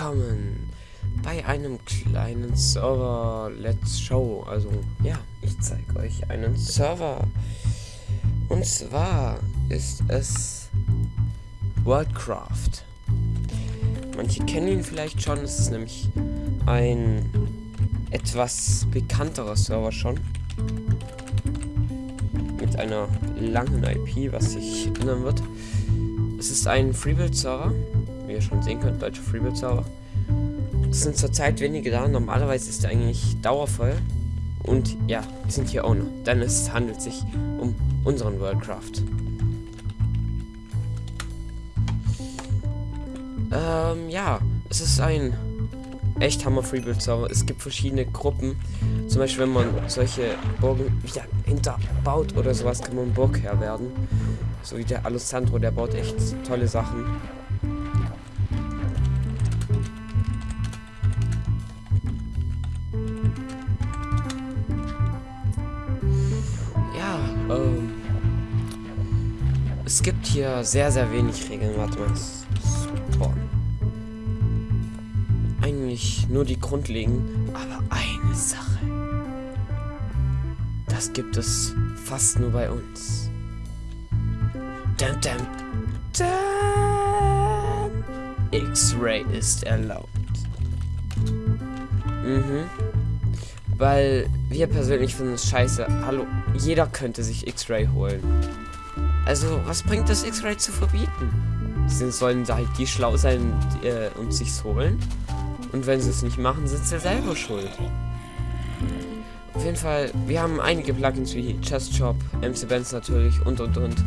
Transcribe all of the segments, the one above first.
willkommen bei einem kleinen Server Let's Show. Also ja, ich zeige euch einen Server. Und zwar ist es Worldcraft. Manche kennen ihn vielleicht schon, es ist nämlich ein etwas bekannterer Server schon. Mit einer langen IP, was sich ändern wird. Es ist ein Freebuild-Server wie ihr schon sehen könnt, deutsche Freebuild-Server. Es sind zurzeit wenige da, normalerweise ist er eigentlich dauervoll. Und ja, wir sind hier Owner, denn es handelt sich um unseren Worldcraft. Ähm, ja, es ist ein echt Hammer Freebuild Server. Es gibt verschiedene Gruppen. Zum Beispiel, wenn man solche Burgen wieder hinterbaut oder sowas, kann man Burgherr werden. So wie der Alessandro, der baut echt tolle Sachen. Es gibt hier sehr, sehr wenig Regeln. Warte mal. Super. Eigentlich nur die grundlegenden. Aber eine Sache. Das gibt es fast nur bei uns. Dum, dum, dum. X-Ray ist erlaubt. Mhm. Weil wir persönlich finden es scheiße. Hallo, jeder könnte sich X-Ray holen. Also, was bringt das X-Ray zu verbieten? Sie sollen halt die schlau sein äh, und sich's holen. Und wenn sie es nicht machen, sind sie selber schuld. Auf jeden Fall, wir haben einige Plugins wie Chest Shop, MC Benz natürlich und und und.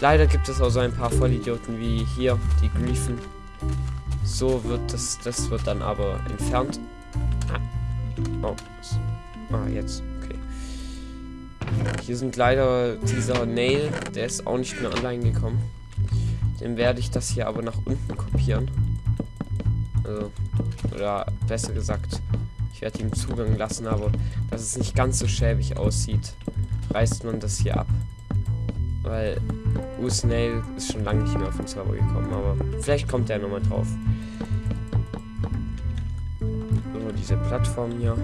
Leider gibt es auch so ein paar Vollidioten wie hier, die Griefen. So wird das, das wird dann aber entfernt. Oh. Ah, jetzt. Okay. Hier sind leider dieser Nail, der ist auch nicht mehr online gekommen. Den werde ich das hier aber nach unten kopieren. Also, oder besser gesagt, ich werde ihm Zugang lassen, aber dass es nicht ganz so schäbig aussieht, reißt man das hier ab. Weil Usnail ist schon lange nicht mehr auf den Server gekommen, aber vielleicht kommt er nochmal drauf diese Plattform hier.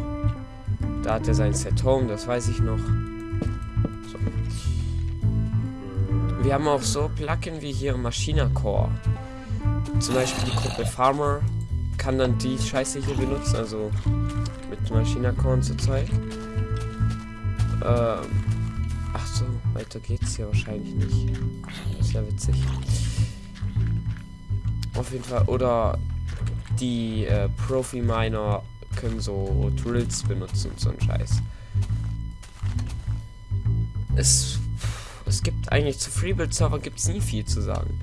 Da hat er sein Set Home, das weiß ich noch. So. Wir haben auch so Plugin wie hier Machina Core. Zum Beispiel die Gruppe Farmer kann dann die Scheiße hier benutzen, also mit Machina Core und so Zeug. Ähm, ach so, weiter geht's hier wahrscheinlich nicht. Das ist ja witzig. Auf jeden Fall. Oder die äh, Profi-Miner können so Drills benutzen und so ein Scheiß. Es, es gibt eigentlich zu Freebuild-Server gibt es nie viel zu sagen.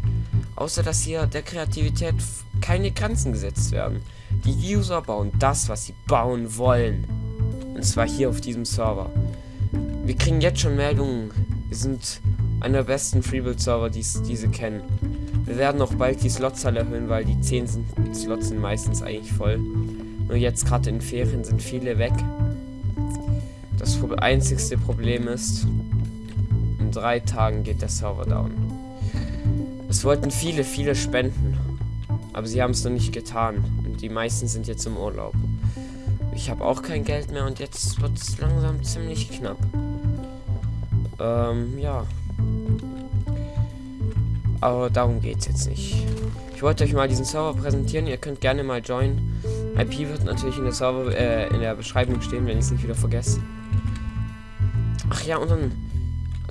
Außer dass hier der Kreativität keine Grenzen gesetzt werden. Die User bauen das, was sie bauen wollen. Und zwar hier auf diesem Server. Wir kriegen jetzt schon Meldungen. Wir sind einer der besten Freebuild-Server, die diese kennen. Wir werden auch bald die Slotzahl erhöhen, weil die 10 sind, die Slots sind meistens eigentlich voll. Nur jetzt gerade in Ferien sind viele weg. Das einzigste Problem ist, in drei Tagen geht der Server down. Es wollten viele, viele spenden. Aber sie haben es noch nicht getan. Und die meisten sind jetzt im Urlaub. Ich habe auch kein Geld mehr und jetzt wird es langsam ziemlich knapp. Ähm, ja. Aber darum geht es jetzt nicht. Ich wollte euch mal diesen Server präsentieren. Ihr könnt gerne mal joinen. IP wird natürlich in der Server, äh, in der Beschreibung stehen, wenn ich es nicht wieder vergesse. Ach ja, und dann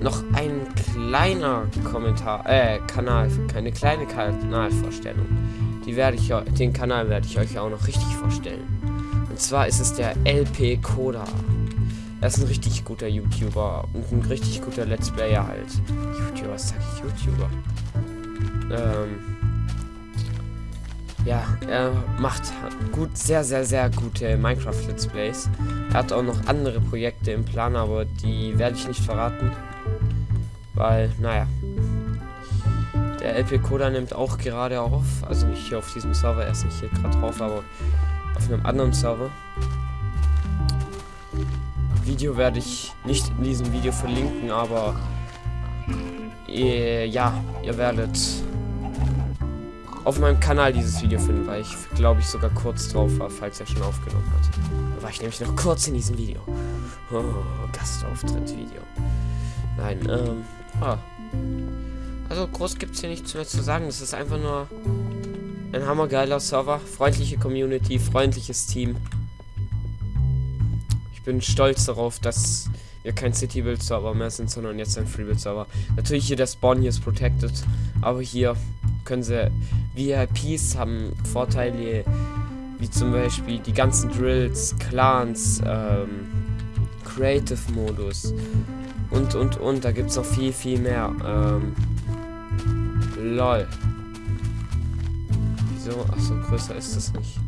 noch ein kleiner Kommentar, äh, Kanal, keine kleine Kanalvorstellung. Die werde ich, den Kanal werde ich euch auch noch richtig vorstellen. Und zwar ist es der LP Koda. Er ist ein richtig guter YouTuber und ein richtig guter Let's Player halt. YouTuber, sag ich YouTuber? Ähm, ja, er macht gut, sehr, sehr, sehr gute Minecraft Let's Plays. Er hat auch noch andere Projekte im Plan, aber die werde ich nicht verraten. Weil, naja. Der LP Coda nimmt auch gerade auf. Also nicht hier auf diesem Server, er ist nicht hier gerade drauf, aber auf einem anderen Server. Video werde ich nicht in diesem Video verlinken, aber ihr, ja, ihr werdet auf meinem Kanal dieses Video finden, weil ich glaube ich sogar kurz drauf war, falls er schon aufgenommen hat. Da war ich nämlich noch kurz in diesem Video. Oh, Gastauftritt-Video. Nein, ähm, ah. Also groß gibt es hier nichts mehr zu sagen. Es ist einfach nur ein hammergeiler Server, freundliche Community, freundliches Team. Ich bin stolz darauf, dass wir kein City-Build-Server mehr sind, sondern jetzt ein Freebuild-Server. Natürlich hier der Spawn hier ist protected, aber hier können sie VIPs haben Vorteile wie zum Beispiel die ganzen Drills, Clans, ähm, Creative-Modus und und und. Da gibt es noch viel, viel mehr. Ähm, lol. Wieso? Achso, größer ist das nicht.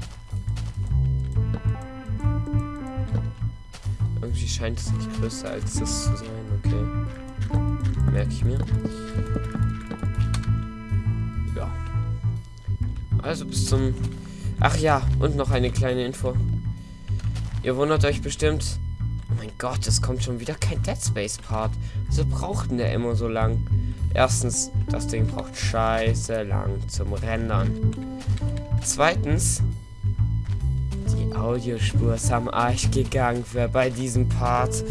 Irgendwie scheint es nicht größer als das zu sein, okay. Merke ich mir. Ja. Also bis zum... Ach ja, und noch eine kleine Info. Ihr wundert euch bestimmt... Mein Gott, es kommt schon wieder kein Dead Space Part. Wieso braucht denn der immer so lang? Erstens, das Ding braucht scheiße lang zum Rendern. Zweitens, die Audiospur ist am Arsch gegangen für bei diesem Part.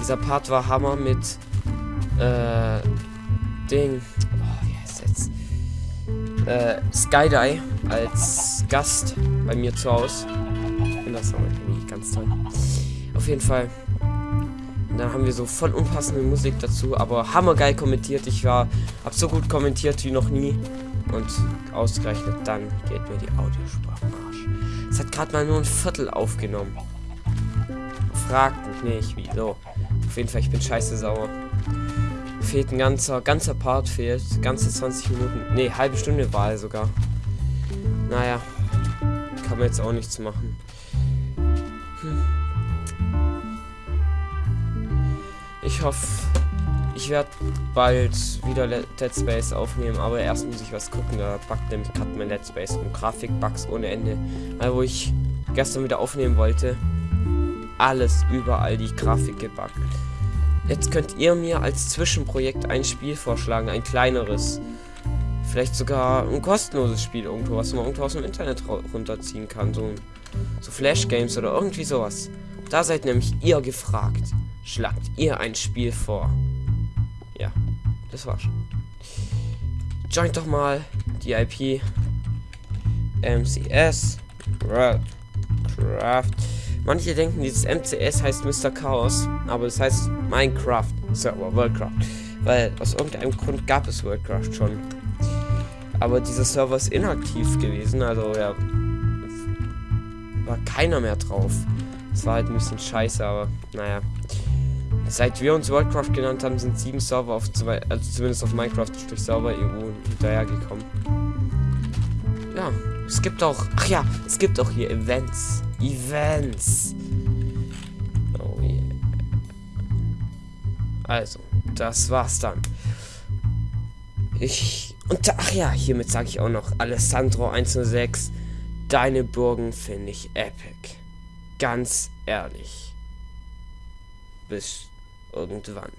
Dieser Part war Hammer mit äh, Ding. Oh, wie heißt jetzt? Äh, Skydie als Gast bei mir zu Hause. Und das war irgendwie ganz toll. Auf jeden Fall. Dann haben wir so voll unpassende Musik dazu, aber hammergeil kommentiert. Ich war, hab so gut kommentiert wie noch nie. Und ausgerechnet dann geht mir die Audiospur am Arsch. Es hat gerade mal nur ein Viertel aufgenommen. Fragt mich nicht, wieso. Auf jeden Fall, ich bin scheiße sauer. Fehlt ein ganzer, ganzer Part fehlt. Ganze 20 Minuten. Ne, halbe Stunde war er sogar. Naja. Kann man jetzt auch nichts machen. Ich hoffe, ich werde bald wieder Dead Space aufnehmen, aber erst muss ich was gucken. Da backt nämlich gerade mein Dead Space und Grafikbugs ohne Ende. Also, wo ich gestern wieder aufnehmen wollte, alles überall die Grafik gebackt. Jetzt könnt ihr mir als Zwischenprojekt ein Spiel vorschlagen, ein kleineres. Vielleicht sogar ein kostenloses Spiel irgendwo, was man irgendwo aus dem Internet runterziehen kann. So, so Flash Games oder irgendwie sowas. Da seid nämlich ihr gefragt schlagt ihr ein Spiel vor. Ja, das war's. Joint doch mal die IP MCS Craft. Manche denken, dieses MCS heißt Mr. Chaos, aber es heißt Minecraft Server Worldcraft. Weil aus irgendeinem Grund gab es Worldcraft schon. Aber dieser Server ist inaktiv gewesen, also ja, war keiner mehr drauf. Es war halt ein bisschen scheiße, aber naja. Seit wir uns Worldcraft genannt haben, sind sieben Server auf zwei, also zumindest auf Minecraft durch Server EU hinterhergekommen. Ja, es gibt auch, ach ja, es gibt auch hier Events. Events. Oh yeah. Also, das war's dann. Ich, und ach ja, hiermit sage ich auch noch, Alessandro 106, deine Burgen finde ich epic. Ganz ehrlich. Bis irgendwann.